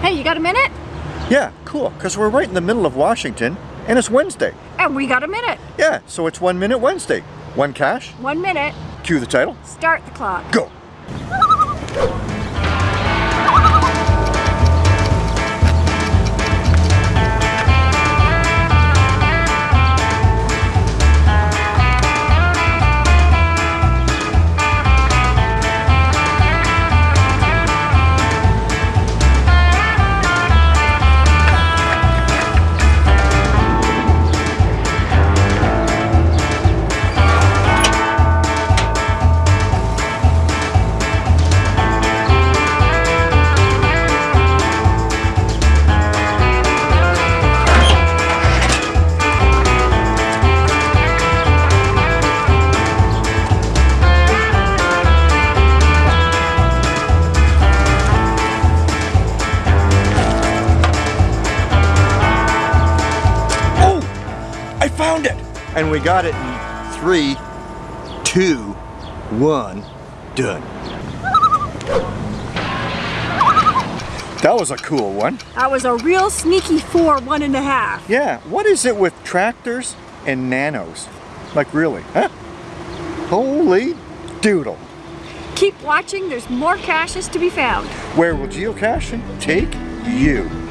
Hey, you got a minute? Yeah, cool, because we're right in the middle of Washington, and it's Wednesday. And we got a minute. Yeah, so it's One Minute Wednesday. One cache, One minute. cue the title, Start the clock. go. Found it! And we got it in three, two, one, done. That was a cool one. That was a real sneaky four, one and a half. Yeah, what is it with tractors and nanos? Like really, huh? Holy doodle. Keep watching, there's more caches to be found. Where will geocaching take you?